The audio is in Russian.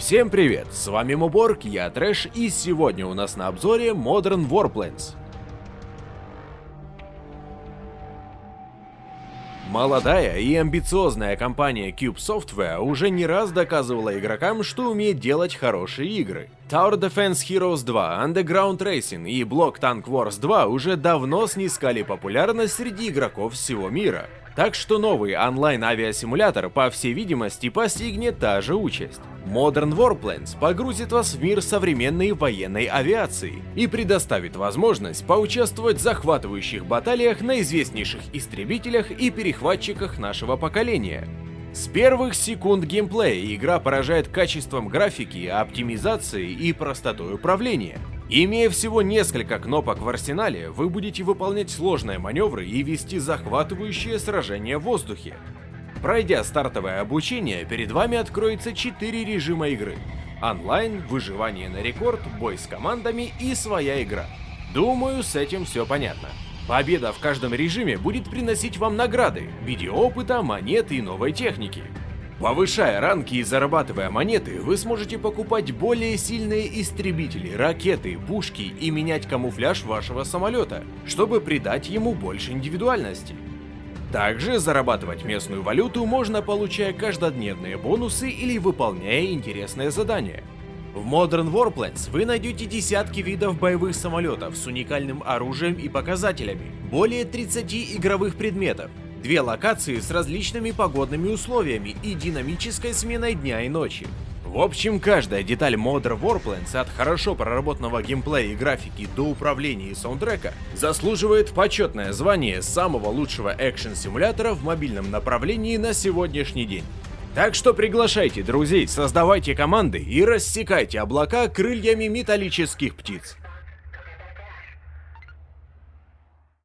Всем привет, с вами Муборг, я Трэш, и сегодня у нас на обзоре Modern Warplanes. Молодая и амбициозная компания Cube Software уже не раз доказывала игрокам, что умеет делать хорошие игры. Tower Defense Heroes 2, Underground Racing и Block Tank Wars 2 уже давно снискали популярность среди игроков всего мира. Так что новый онлайн-авиасимулятор, по всей видимости, постигнет та же участь. Modern Warplanes погрузит вас в мир современной военной авиации и предоставит возможность поучаствовать в захватывающих баталиях на известнейших истребителях и перехватчиках нашего поколения. С первых секунд геймплея игра поражает качеством графики, оптимизацией и простотой управления. Имея всего несколько кнопок в арсенале, вы будете выполнять сложные маневры и вести захватывающие сражения в воздухе. Пройдя стартовое обучение, перед вами откроется 4 режима игры. Онлайн, выживание на рекорд, бой с командами и своя игра. Думаю, с этим все понятно. Победа в каждом режиме будет приносить вам награды в виде опыта, монет и новой техники. Повышая ранги и зарабатывая монеты, вы сможете покупать более сильные истребители, ракеты, пушки и менять камуфляж вашего самолета, чтобы придать ему больше индивидуальности. Также зарабатывать местную валюту можно, получая каждодневные бонусы или выполняя интересные задания. В Modern Warplanes вы найдете десятки видов боевых самолетов с уникальным оружием и показателями, более 30 игровых предметов, Две локации с различными погодными условиями и динамической сменой дня и ночи. В общем, каждая деталь Modern Warplanes от хорошо проработанного геймплея и графики до управления и саундтрека заслуживает почетное звание самого лучшего экшен-симулятора в мобильном направлении на сегодняшний день. Так что приглашайте друзей, создавайте команды и рассекайте облака крыльями металлических птиц.